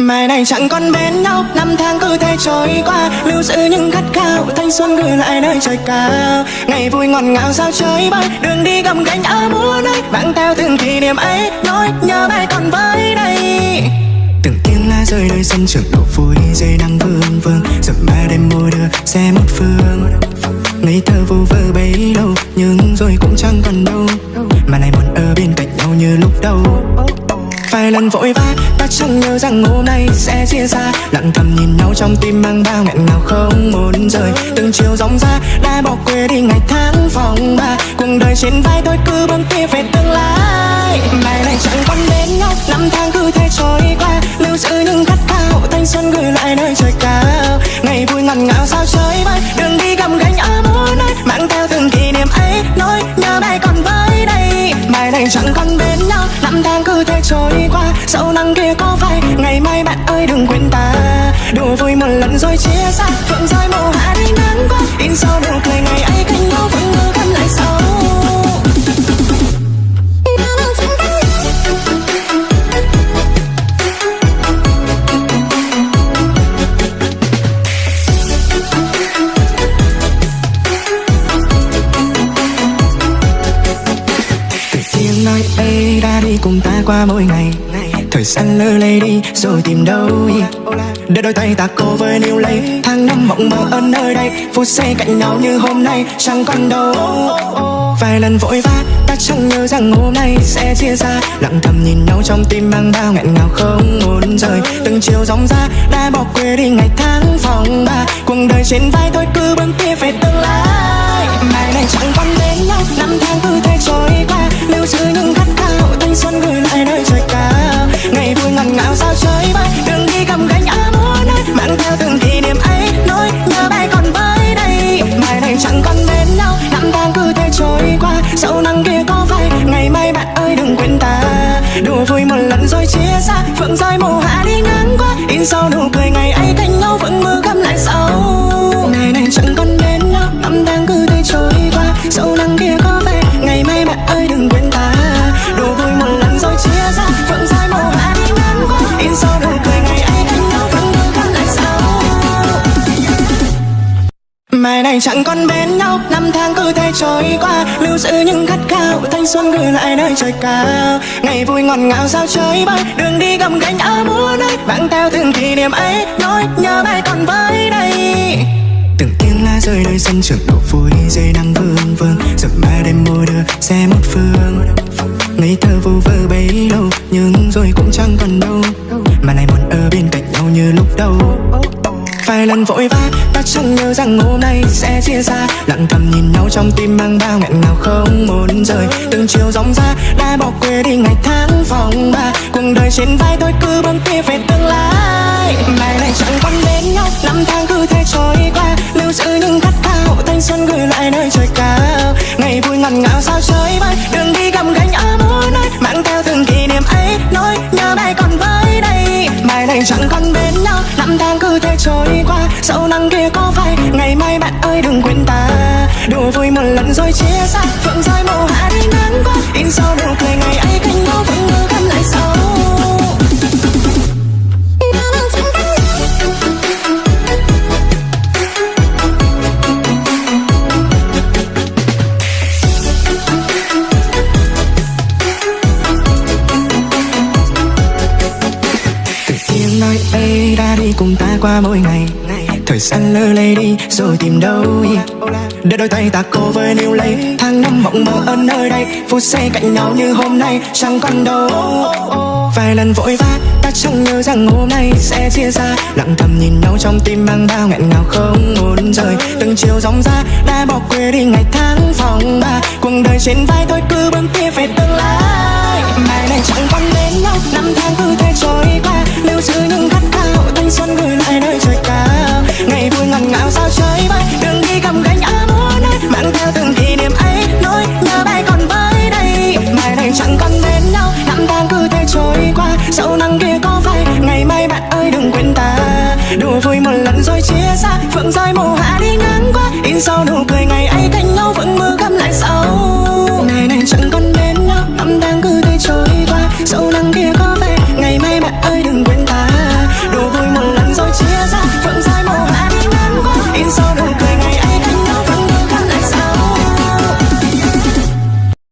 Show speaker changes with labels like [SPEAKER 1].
[SPEAKER 1] Mai này chẳng còn bên nhau, Năm tháng cứ thế trôi qua. Lưu giữ những khát khao, Thanh xuân gửi lại nơi trời cao. Ngày vui ngọt ngào sao chơi bay, Đường đi gầm gánh ở muôn nơi Mang theo từng kỷ niệm ấy Nỗi nhớ bay còn với đây Từng tiếng lá rơi nơi sân trường, độ vui Dây đang vương vương. Giờ ba đêm môi đưa xe một phương. Ngây thơ vô vơ bấy lâu, Nhưng rồi cũng chẳng còn đâu. Mà này muốn ở bên cạnh nhau như lúc đầu. Vài lần vội vã ta chẳng nhớ rằng hôm nay sẽ chia xa. Lặng thầm nhìn nhau trong tim mang bao nghẹn ngào không muốn rời. Từng chiều dòng ra, đã bỏ quê đi ngày tháng phòng ba. Cuộc đời trên vai tôi cứ bấm kia về tương Sau nắng kia có phai, Ngày mai bạn ơi đừng quên ta. Đùa vui một lần rồi chia xa Phượng rơi màu hạ đi nắng qua. In sau nụ cười ngày ấy cánh nhau vẫn mơ cắn lại sau. Từ nói ấy đã đi cùng ta qua mỗi ngày. Thời gian lơ lây đi, rồi tìm đâu Để đôi tay ta cố với níu lấy. Tháng năm mộng mơ ở nơi đây Phút giây cạnh nhau như hôm nay. Chẳng còn đâu. Vài lần vội vã, ta chẳng nhớ rằng hôm nay sẽ chia xa. Lặng thầm nhìn nhau trong tim mang bao nghẹn ngào không muốn rời. Từng chiều dòng ra, đã bỏ quê đi ngày tháng phòng ba. Cuộc đời trên vai thôi, cứ bước tiếp về tương lai. Mai này chẳng còn đến nhau, Năm tháng cứ thế trôi qua. Lưu giữ những sao sau nụ cười ngày Mai này chẳng còn bên nhau. Năm tháng cứ thế trôi qua, Lưu giữ những khát khao. Thanh xuân gửi lại nơi trời cao. Ngày vui ngọt ngào sao chơi bay, Đường đi gầm gánh ở muôn nơi bạn theo từng kỷ niệm ấy, Nỗi nhớ bay còn với đây Từng tiếng lá rơi nơi sân trường, độ vui Dây nắng vương vương. Dầm mai đêm môi đưa, xe một phương. Ngây thơ vô vơ lần vội vã, ta chẳng nhớ rằng hôm nay sẽ chia xa. Lặng thầm nhìn nhau trong tim mang bao nghẹn ngào không muốn rời. Từng chiều dòng ra, đã bỏ quê đi ngày tháng phòng ba. Cuộc đời trên vai tôi cứ bấm tiếp về tương lai. Mai này chẳng còn bên nhau, Năm tháng cứ thế trôi qua. Lưu giữ những khát khao, Thanh xuân gửi lại nơi trời cao. Ngày vui ngọt ngào sao chơi bay Đường đi gầm gánh ở mỗi nơi Mang theo từng kỷ niệm ấy Nỗi nhớ bay còn với đây. Mai này chẳng còn bên nhau, Năm tháng cứ thế trôi Đùa vui một lần rồi chia xa Phượng rơi màu hạ đi nắng qua. In sau nụ cười, ngày ấy cánh nhau vẫn ngơ gắn lại sau. Tiếng nói ấy đã đi cùng ta qua mỗi ngày. Thời gian lơ lê đi, rồi tìm đâu Để đôi tay ta cố với níu lấy, Tháng năm mộng mơ ở nơi đây Phút giây cạnh nhau như hôm nay, chẳng còn đâu. Vài lần vội vã, ta chẳng nhớ rằng hôm nay sẽ chia xa Lặng thầm nhìn nhau trong tim mang bao nghẹn ngào không muốn rời. Từng chiều dòng ra, đã bỏ quê đi ngày tháng phòng ba. Cuộc đời trên vai tôi cứ bước tiếp về tương lai. Mai này chẳng còn bên nhau, Năm tháng cứ thế trôi qua. Lưu giữ những Sao nụ cười ngày ấy thành nhau vẫn